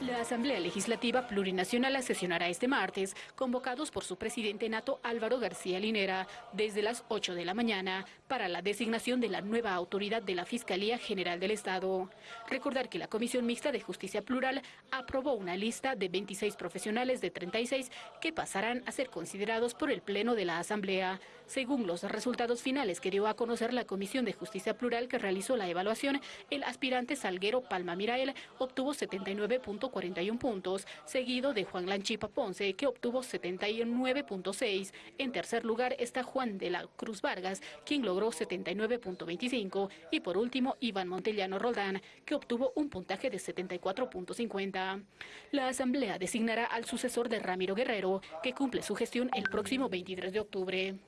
La Asamblea Legislativa Plurinacional sesionará este martes, convocados por su presidente nato Álvaro García Linera, desde las 8 de la mañana, para la designación de la nueva autoridad de la Fiscalía General del Estado. Recordar que la Comisión Mixta de Justicia Plural aprobó una lista de 26 profesionales de 36 que pasarán a ser considerados por el Pleno de la Asamblea. Según los resultados finales que dio a conocer la Comisión de Justicia Plural que realizó la evaluación, el aspirante Salguero Palma Mirael obtuvo 79.41 puntos, seguido de Juan Lanchipa Ponce, que obtuvo 79.6. En tercer lugar está Juan de la Cruz Vargas, quien logró 79.25. Y por último, Iván Montellano Roldán, que obtuvo un puntaje de 74.50. La Asamblea designará al sucesor de Ramiro Guerrero, que cumple su gestión el próximo 23 de octubre.